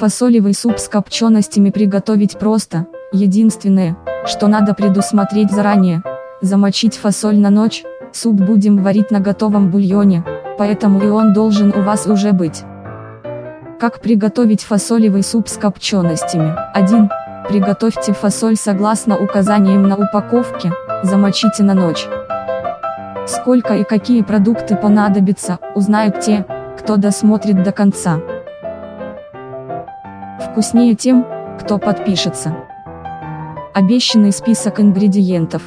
Фасолевый суп с копченостями приготовить просто, единственное, что надо предусмотреть заранее, замочить фасоль на ночь, суп будем варить на готовом бульоне, поэтому и он должен у вас уже быть. Как приготовить фасолевый суп с копченостями? 1. Приготовьте фасоль согласно указаниям на упаковке, замочите на ночь. Сколько и какие продукты понадобятся, узнают те, кто досмотрит до конца. Вкуснее тем, кто подпишется. Обещанный список ингредиентов.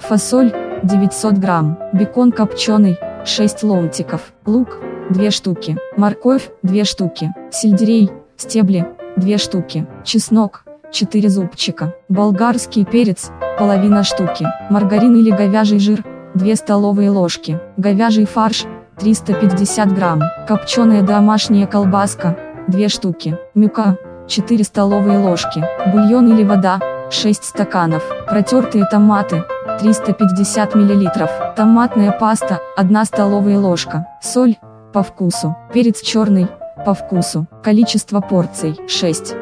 Фасоль, 900 грамм, бекон копченый, 6 ломтиков, лук, 2 штуки, морковь, 2 штуки, сельдерей, стебли, 2 штуки, чеснок, 4 зубчика, болгарский перец, половина штуки, маргарин или говяжий жир, 2 столовые ложки, говяжий фарш, 350 грамм, копченая домашняя колбаска, 2 штуки, мюка, 4 столовые ложки, бульон или вода, 6 стаканов, протертые томаты, 350 мл, томатная паста, 1 столовая ложка, соль, по вкусу, перец черный, по вкусу, количество порций, 6.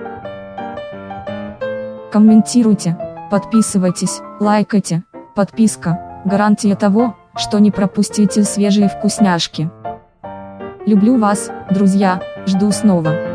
Комментируйте, подписывайтесь, лайкайте, подписка, гарантия того, что не пропустите свежие вкусняшки. Люблю вас, друзья, жду снова.